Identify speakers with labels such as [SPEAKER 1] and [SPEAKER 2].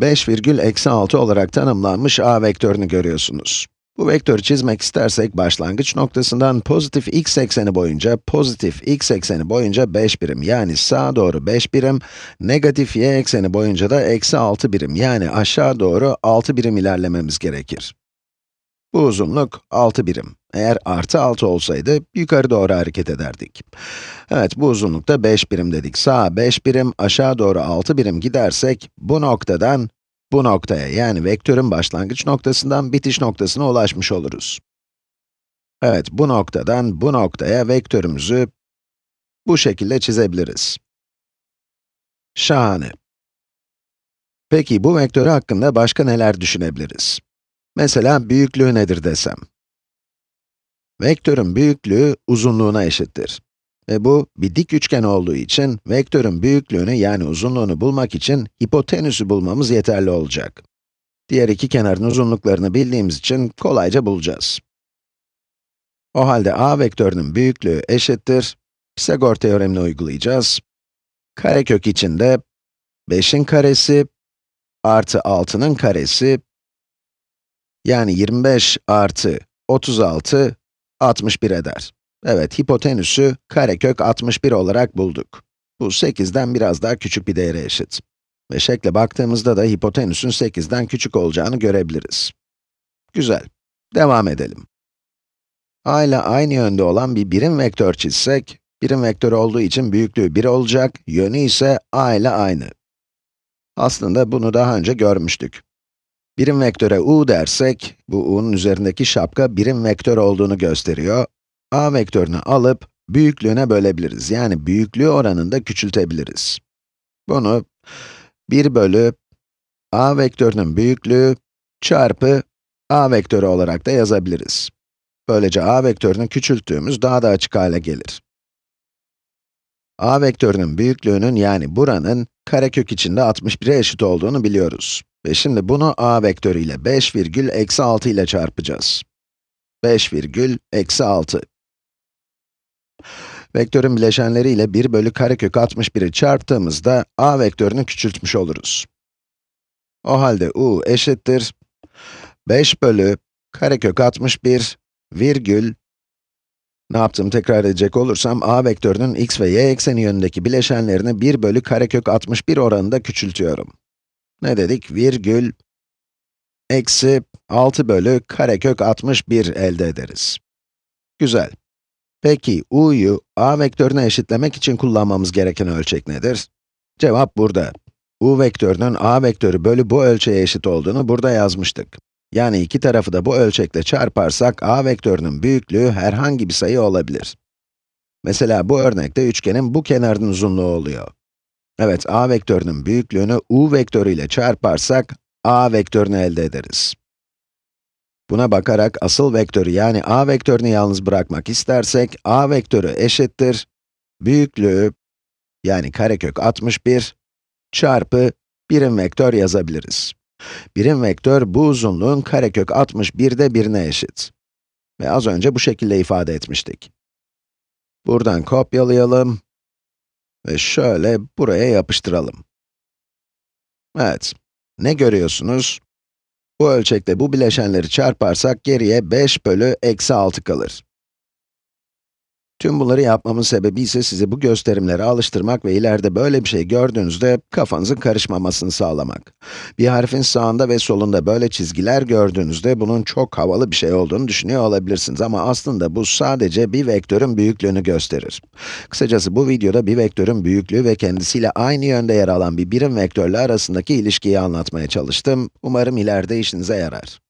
[SPEAKER 1] 5 virgül eksi 6 olarak tanımlanmış a vektörünü görüyorsunuz. Bu vektörü çizmek istersek başlangıç noktasından pozitif x ekseni boyunca, pozitif x ekseni boyunca 5 birim yani sağa doğru 5 birim, negatif y ekseni boyunca da eksi 6 birim yani aşağı doğru 6 birim ilerlememiz gerekir. Bu uzunluk 6 birim. Eğer artı 6 olsaydı yukarı doğru hareket ederdik. Evet, bu uzunlukta 5 birim dedik. Sağa 5 birim, aşağı doğru 6 birim gidersek, bu noktadan bu noktaya, yani vektörün başlangıç noktasından bitiş noktasına ulaşmış oluruz. Evet, bu noktadan bu noktaya vektörümüzü bu şekilde çizebiliriz. Şahane. Peki, bu vektörü hakkında başka neler düşünebiliriz? Mesela büyüklüğü nedir desem? Vektörün büyüklüğü uzunluğuna eşittir. Ve bu, bir dik üçgen olduğu için, vektörün büyüklüğünü yani uzunluğunu bulmak için hipotenüsü bulmamız yeterli olacak. Diğer iki kenarın uzunluklarını bildiğimiz için kolayca bulacağız. O halde a vektörünün büyüklüğü eşittir, Pisagor teoremini uygulayacağız. Karekök içinde 5'in karesi artı 6'nın karesi yani 25 artı 36, 61 eder. Evet, hipotenüsü karekök 61 olarak bulduk. Bu 8'den biraz daha küçük bir değere eşit. Ve şekle baktığımızda da hipotenüsün 8'den küçük olacağını görebiliriz. Güzel. Devam edelim. a ile aynı yönde olan bir birim vektör çizsek, birim vektör olduğu için büyüklüğü 1 olacak, yönü ise a ile aynı. Aslında bunu daha önce görmüştük. Birim vektöre u dersek, bu u'nun üzerindeki şapka birim vektör olduğunu gösteriyor. a vektörünü alıp büyüklüğüne bölebiliriz. Yani büyüklüğü oranında küçültebiliriz. Bunu 1 bölü a vektörünün büyüklüğü çarpı a vektörü olarak da yazabiliriz. Böylece a vektörünü küçülttüğümüz daha da açık hale gelir. a vektörünün büyüklüğünün yani buranın karekök içinde 61'e eşit olduğunu biliyoruz. Ve şimdi bunu a vektörü ile 5 virgül eksi 6 ile çarpacağız. 5 virgül eksi 6. Vektörün bileşenleri ile 1 bölü karekök 61'i çarptığımızda a vektörünü küçültmüş oluruz. O halde u eşittir 5 bölü karekök 61 virgül ne yaptım tekrar edecek olursam a vektörünün x ve y ekseni yönündeki bileşenlerini 1 bölü karekök 61 oranında küçültüyorum. Ne dedik? Virgül eksi 6 bölü karekök 61 elde ederiz. Güzel. Peki, u'yu a vektörüne eşitlemek için kullanmamız gereken ölçek nedir? Cevap burada. u vektörünün a vektörü bölü bu ölçeğe eşit olduğunu burada yazmıştık. Yani iki tarafı da bu ölçekle çarparsak, a vektörünün büyüklüğü herhangi bir sayı olabilir. Mesela bu örnekte üçgenin bu kenarının uzunluğu oluyor. Evet, a vektörünün büyüklüğünü u vektörü ile çarparsak, a vektörünü elde ederiz. Buna bakarak asıl vektörü yani a vektörünü yalnız bırakmak istersek, a vektörü eşittir, büyüklüğü, yani karekök 61, çarpı birim vektör yazabiliriz. Birim vektör, bu uzunluğun karekök 61'de birine eşit. Ve az önce bu şekilde ifade etmiştik. Buradan kopyalayalım ve şöyle buraya yapıştıralım. Evet, ne görüyorsunuz? Bu ölçekte bu bileşenleri çarparsak geriye 5 bölü eksi 6 kalır. Tüm bunları yapmamın sebebi ise sizi bu gösterimlere alıştırmak ve ileride böyle bir şey gördüğünüzde kafanızın karışmamasını sağlamak. Bir harfin sağında ve solunda böyle çizgiler gördüğünüzde bunun çok havalı bir şey olduğunu düşünüyor olabilirsiniz ama aslında bu sadece bir vektörün büyüklüğünü gösterir. Kısacası bu videoda bir vektörün büyüklüğü ve kendisiyle aynı yönde yer alan bir birim vektörle arasındaki ilişkiyi anlatmaya çalıştım. Umarım ileride işinize yarar.